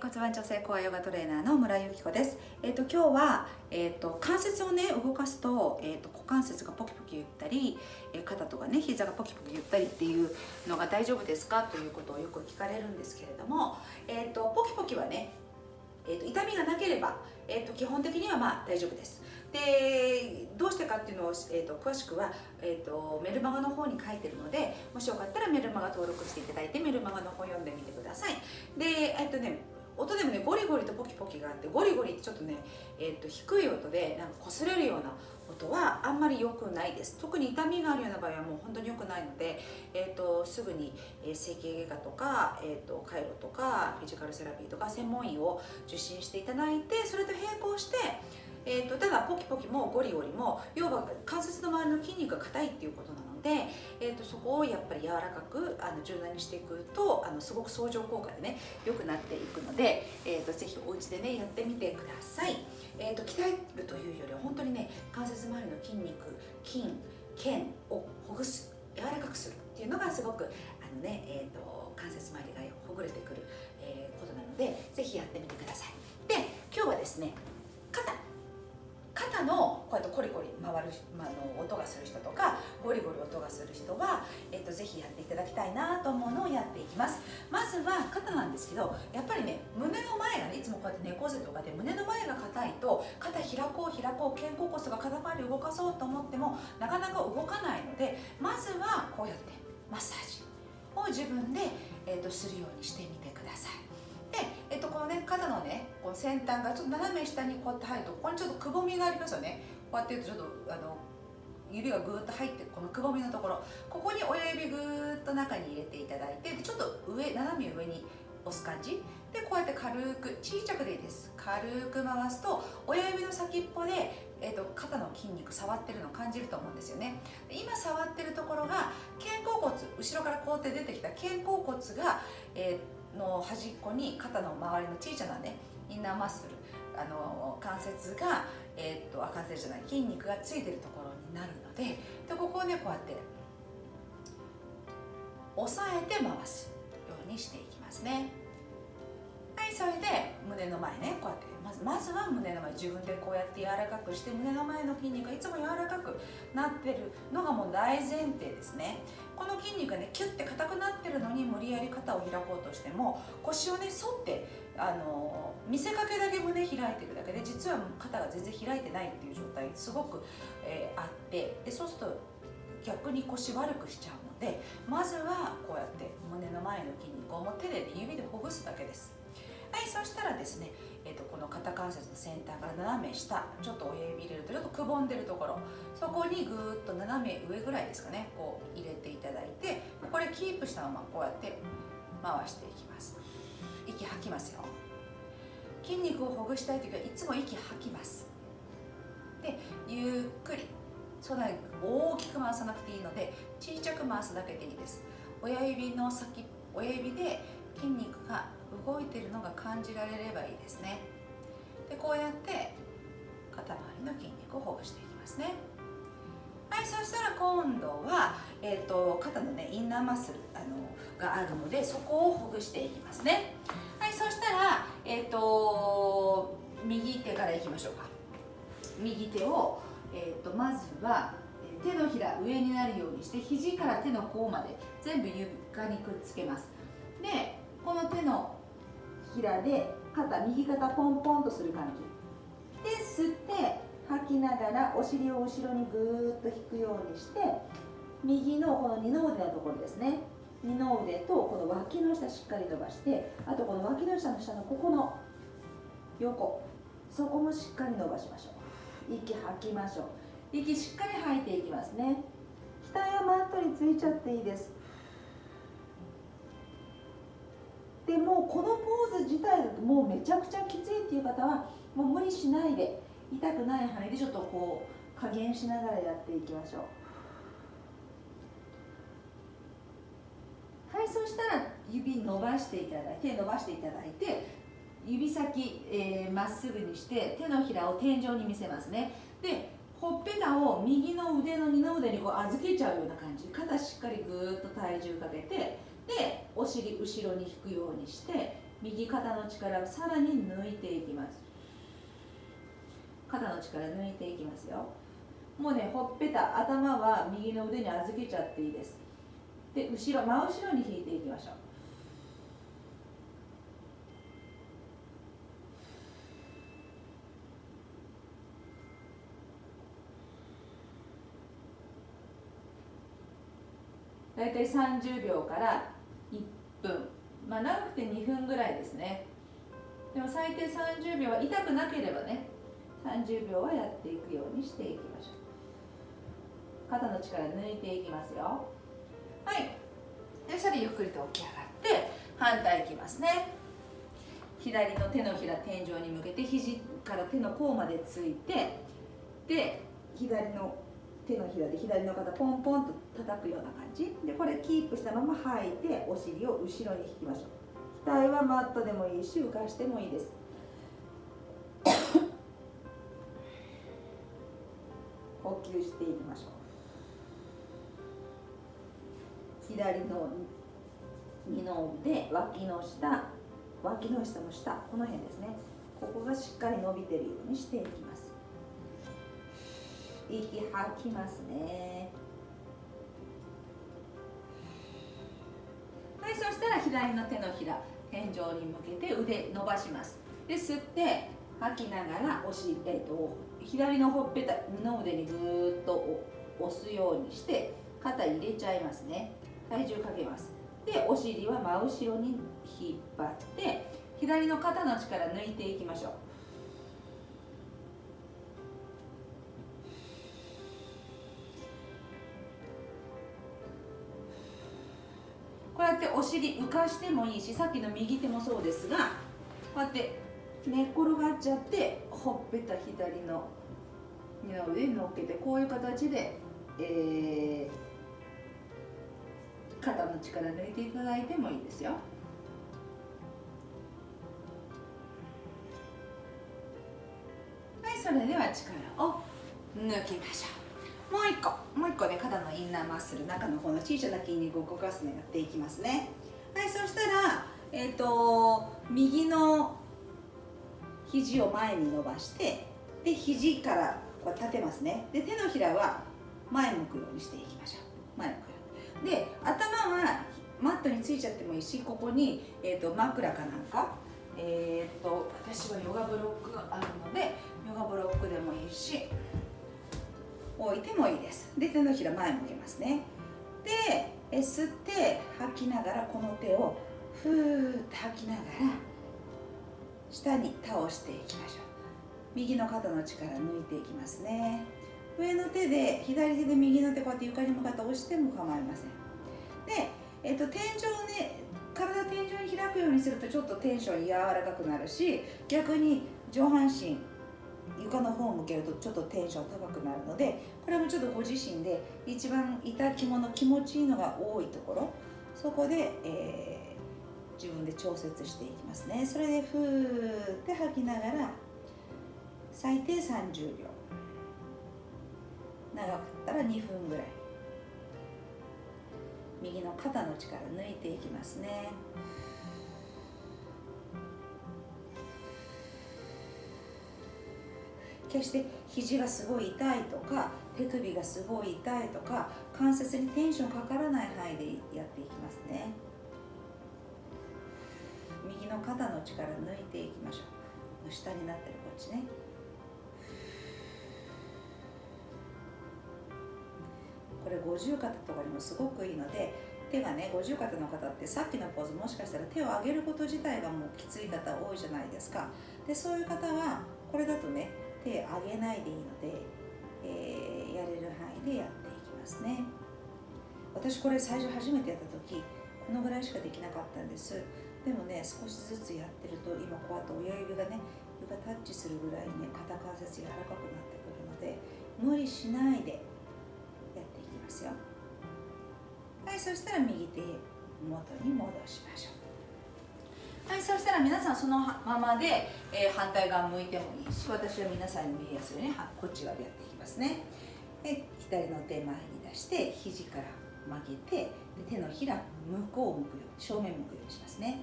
骨盤調整コアヨガトレーナーの村井由紀子ですえっ、ー、と今日はえっ、ー、と関節をね動かすとえっ、ー、と股関節がポキポキ言ったり、え肩とかね膝がポキポキ言ったりっていうのが大丈夫ですか？ということをよく聞かれるんですけれどもえっ、とポキポキはねえーと、痛みがなければ、えーと、基本的にはまあ大丈夫です。でどうしてかっていうのを、えーと、詳しくは、えー、とメルマガの方に書いてるのでもしよかったらメルマガ登録していただいてメルマガの方読んでみてください。でえっ、ー、とね音でもねゴリゴリとポキポキがあってゴリゴリってちょっとね、えー、と低い音でなんか擦れるような音はあんまり良くないです。特に痛みがあるような場合はもう本当に良くないので、えーと、すぐに、整形外科とか、えーと、カイロとかフィジカルセラピーとか専門医を受診していただいてそれと並行してえーと、ただポキポキもゴリゴリも要は関節の周りの筋肉が硬いっていうことなんので、えーと、そこをやっぱり柔らかくあの柔軟にしていくとあのすごく相乗効果でね良くなっていくので、えーと、ぜひお家でねやってみてください、えー、と鍛えるというよりは本当にね関節周りの筋肉筋腱をほぐす柔らかくするっていうのがすごくあのね、えー、と関節周りがほぐれてくる、えー、ことなのでぜひやってみてください。で今日はですね肩。肩のこうやってコリコリ回る、まあ、の音がする人とかぜひやっていただきたいなと思うのをやっていきます。まずは肩なんですけどやっぱりね胸の前がねいつもこうやって猫背とかで胸の前が硬いと肩開こう開こう肩甲骨が肩周り動かそうと思ってもなかなか動かないのでまずはこうやってマッサージを自分で、えっと、するようにしてみてください。で、えっと、このね肩のねこの先端がちょっと斜め下にこうやって入るとここにちょっとくぼみがありますよね。こうやってちょっとあの指がぐーっと入ってこのくぼみのところ。ここに親指ぐーっと中に入れていただいてちょっと上斜め上に押す感じ。でこうやって軽く小さくでいいです。軽く回すと親指の先っぽで、えーと、肩の筋肉触ってるの感じると思うんですよね。で今触ってるところが肩甲骨後ろからこうやって出てきた肩甲骨が、えーの端っこに肩の周りの小さなねインナーマッスルあの関節が、えー、っと関節じゃない筋肉がついてるところになるのででここをねこうやって押さえて回すようにしていきますね。はいそれで胸の前ねこうやってまずまずは胸の前自分でこうやって柔らかくして胸の前の筋肉がいつも柔らかくなってるのがもう大前提ですね。この筋肉がねキュッて硬くなってるのに無理やり肩を開こうとしても腰をね反ってあの見せかけだけ胸開いてるだけで実は肩が全然開いてないっていう状態すごく、えー、あってでそうすると逆に腰悪くしちゃうのでまずはこうやって胸の前の筋肉をも手で、指でほぐすだけです。はいそしたらですね、えーと、この肩関節の先端から斜め下ちょっと親指入れるとちょっとくぼんでるところそこにぐーっと斜め上ぐらいですかねこう入れていただいてこれキープしたままこうやって回していきます。息吐きますよ。筋肉をほぐしたい時はいつも息吐きます。でゆっくりそんな大きく回さなくていいので小さく回すだけでいいです。親指の先親指で筋肉が動いてるのが感じられればいいですね。でこうやって肩周りの筋肉をほぐしていきますね。はいそしたら今度は、えーと、肩のねインナーマッスルあのがあるのでそこをほぐしていきますね。そしたらえ、ー、と右手からいきましょうか。右手を、えーと、とまずは手のひら上になるようにして肘から手の甲まで全部床にくっつけます。でこの手のひらで肩右肩ポンポンとする感じ。で吸って吐きながらお尻を後ろにぐーっと引くようにして右のこの二の腕のところですね。二の腕とこの脇の下しっかり伸ばしてあとこの脇の下の下のここの横そこもしっかり伸ばしましょう。息吐きましょう。息しっかり吐いていきますね。額はマットについちゃっていいです。でもこのポーズ自体だともうめちゃくちゃきついっていう方はもう無理しないで痛くない範囲でちょっとこう加減しながらやっていきましょうはいそしたら指伸ばしていただいて伸ばしていただいて指先ま、えー、っすぐにして手のひらを天井に見せますね。でほっぺたを右の腕の二の腕にこう預けちゃうような感じ。肩しっかりぐーっと体重かけてでお尻後ろに引くようにして右肩の力をさらに抜いていきます。肩の力抜いていきますよ。もうねほっぺた頭は右の腕に預けちゃっていいです。で後ろ真後ろに引いていきましょう。大体30秒から1分。まあ長くて2分ぐらいですね。でも最低30秒は痛くなければね30秒はやっていくようにしていきましょう。肩の力抜いていきますよ。はい。でそれゆっくりと起き上がって反対いきますね。左の手のひら天井に向けて肘から手の甲までついてで左の手のひらで左の肩ポンポンと叩くような感じ。でこれキープしたまま吐いてお尻を後ろに引きましょう。額はマットでもいいし浮かしてもいいです。呼吸していきましょう。左の二の腕脇の下脇の下の下この辺ですね。ここがしっかり伸びてるようにしていきます。息吐きますね。はいそしたら左の手のひら天井に向けて腕伸ばします。で吸って吐きながらお尻、えーと、左のほっぺた二の腕にぐーっと押すようにして肩入れちゃいますね。体重かけます。でお尻は真後ろに引っ張って左の肩の力抜いていきましょう。こうやってお尻浮かしてもいいしさっきの右手もそうですがこうやって寝っ転がっちゃってほっぺた左の二の腕に乗っけてこういう形で、えー、肩の力抜いていただいてもいいですよ。はい、それでは力を抜きましょう。もう一個、もう一個ね、肩のインナーマッスル、中のこの小さな筋肉を動かすのやっていきますね。はい、そしたら、えっ、ー、と、右の肘を前に伸ばしてで肘からこう立てますねで手のひらは前向くようにしていきましょう前向くようにで頭はマットについちゃってもいいしここに、えーと、枕かなんか。え、ー、と私はヨガブロックがあるのでヨガブロックでもいいし置いてもいいです。で手のひら前向けますね。でえ吸って吐きながらこの手をふーって吐きながら下に倒していきましょう。右の肩の力抜いていきますね。上の手で左手で右の手こうやって床に向かって押しても構いません。で、えっと、天井ね体天井に開くようにするとちょっとテンション柔らかくなるし逆に上半身床の方を向けるとちょっとテンション高くなるのでこれもちょっとご自身で一番痛きもの気持ちいいのが多いところそこで、えー自分で調節していきますね。それでふーって吐きながら最低30秒。長かったら2分ぐらい。右の肩の力抜いていきますね。決して肘がすごい痛いとか手首がすごい痛いとか関節にテンションかからない範囲でやっていきますね。右の肩の力抜いていきましょう。下になってるこっちね。これ五十肩とかにもすごくいいので手がね五十肩の方ってさっきのポーズもしかしたら手を上げること自体がもうきつい方多いじゃないですか。でそういう方はこれだとね手上げないでいいので、えー、やれる範囲でやっていきますね。私これ最初初めてやった時このぐらいしかできなかったんです。でもね少しずつやってると今こうやって親指がね床タッチするぐらいね肩関節柔らかくなってくるので無理しないでますよ。はいそしたら右手元に戻しましょう。はいそしたら皆さんそのままで、えー、反対側向いてもいいし私は皆さんに見えやすいようにこっち側でやっていきますね。で左の手前に出して肘から曲げてで手のひら向こうを向くように正面向くようにしますね。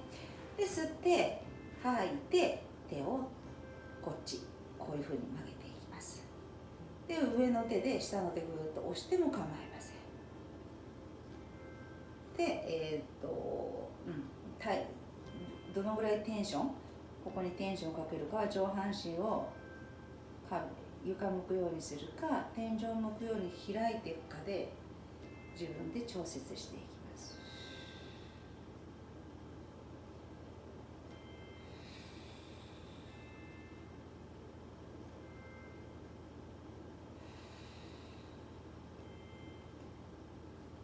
で吸って吐いて手をこっちこういうふうに曲げていきます。で上の手で下の手ぐーっと押しても構いません。でえー、とうんどのぐらいテンションここにテンションをかけるか上半身を床向くようにするか天井向くように開いていくかで自分で調節していきます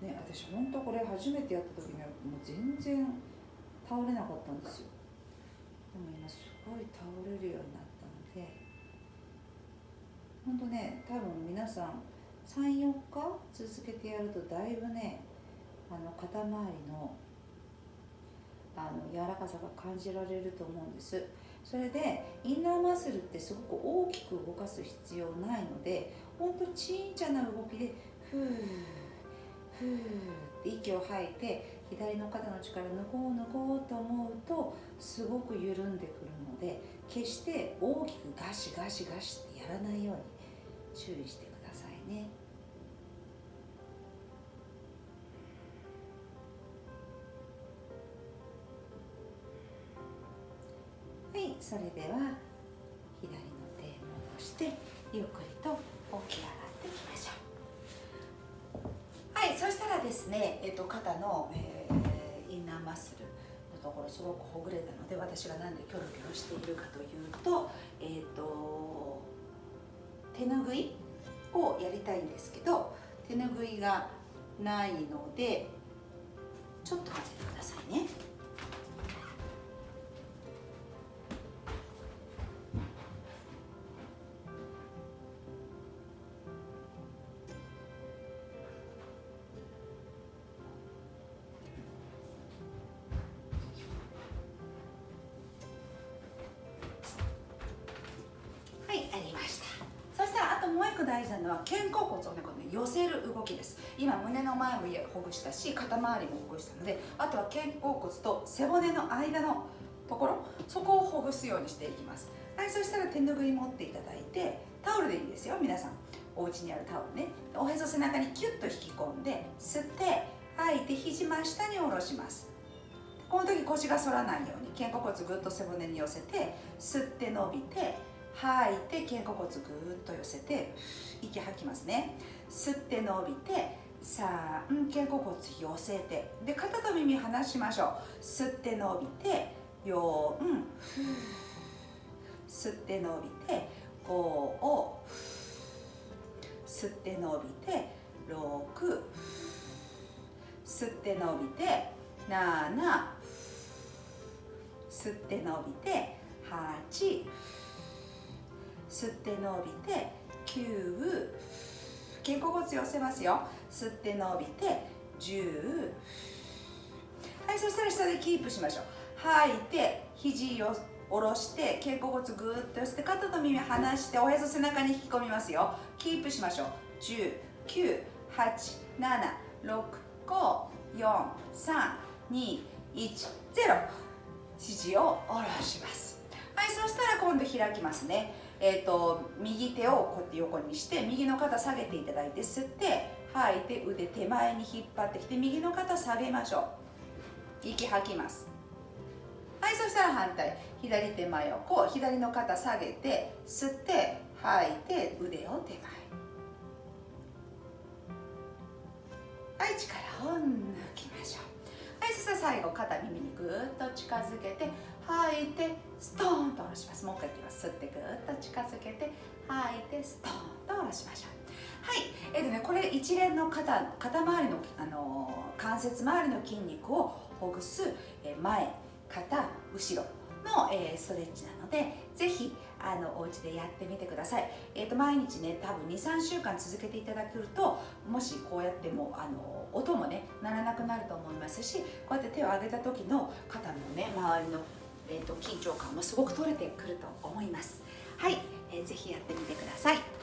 ね、私本当これ初めてやった時にはもう全然倒れなかったんですよ。でも今すごい倒れるようになったので本当ね多分皆さん34日続けてやるとだいぶねあの肩周りのあの柔らかさが感じられると思うんです。それでインナーマッスルってすごく大きく動かす必要ないのでほんとちいちゃな動きでふー息を吐いて左の肩の力抜こう抜こうと思うとすごく緩んでくるので決して大きくガシガシガシってやらないように注意してくださいね。はいそれでは左の手戻してゆっくりとですね、えっと、肩の、えー、インナーマッスルのところすごくほぐれたので私が何でキョロキョロしているかというと,、えっと手ぬぐいをやりたいんですけど手ぬぐいがないのでちょっと待っててくださいね。大事なのは肩甲骨をねこの寄せる動きです。今胸の前もほぐしたし肩周りもほぐしたのであとは肩甲骨と背骨の間のところそこをほぐすようにしていきます。はいそしたら手ぬぐい持っていただいてタオルでいいですよ。皆さんお家にあるタオルね。おへそ背中にキュッと引き込んで吸って吐いて肘真下に下ろします。この時腰が反らないように肩甲骨ぐっと背骨に寄せて吸って伸びて吐い。て肩甲骨ぐーっと寄せて息吐きますね。吸って伸びて3肩甲骨寄せて。で肩と耳離しましょう。吸って伸びて4吸って伸びて5を吸って伸びて6吸って伸びて7吸って伸びて8吸って伸びて9肩甲骨寄せますよ。吸って伸びて10はいそしたら下でキープしましょう。吐いて肘を下ろして肩甲骨ぐーっと寄せて肩と耳離しておへそ背中に引き込みますよ。キープしましょう。10 9 8 7 6 5 4 3 2 1 0肘を下ろします。はいそしたら今度開きますね。えーと、右手をこうやって横にして右の肩下げていただいて吸って吐いて腕手前に引っ張ってきて右の肩下げましょう。息吐きます。はいそしたら反対。左手前をこう左の肩下げて吸って吐いて腕を手前。はい力を抜きましょう。はいそしたら最後肩耳にぐーっと近づけて吐いてストーンと下ろしますもう一回い。きます吸ってぐっと近づけて吐いてストーンと下ろしましょう。はい。えっ、ー、とねこれ一連の肩肩周りの、あのー、関節周りの筋肉をほぐす、え、前肩後ろの、えー、ストレッチなのでぜひあのお家でやってみてください、えーと、毎日ね多分23週間続けていただけるともしこうやってもあの音もね鳴らなくなると思いますしこうやって手を上げた時の肩のね周りのえーと、緊張感もすごく取れてくると思います。はい、えー、ぜひやってみてください。